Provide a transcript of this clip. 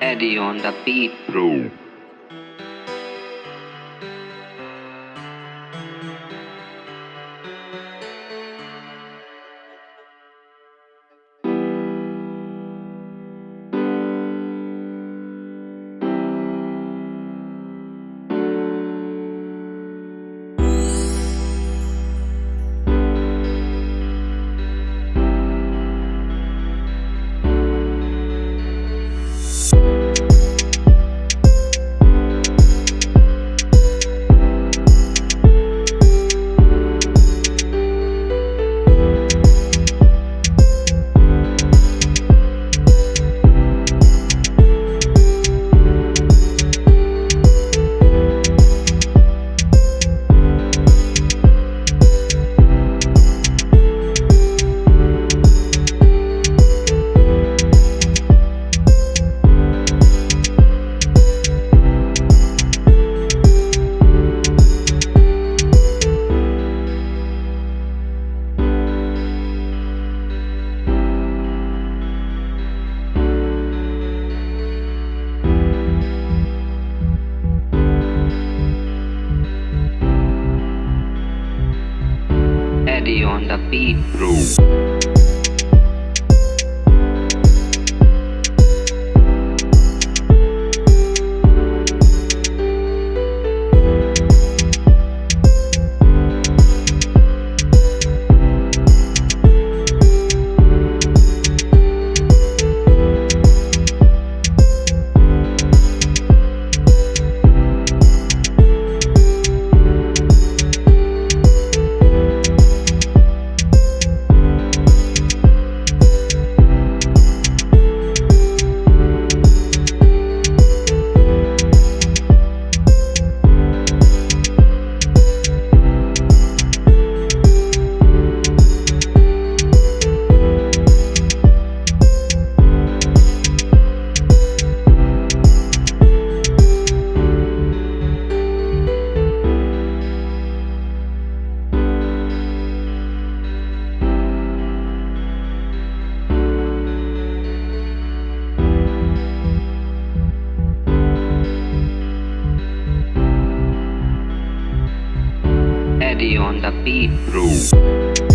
Eddie on the beat, bro. Eddie on the beat, bro. Beat, bro.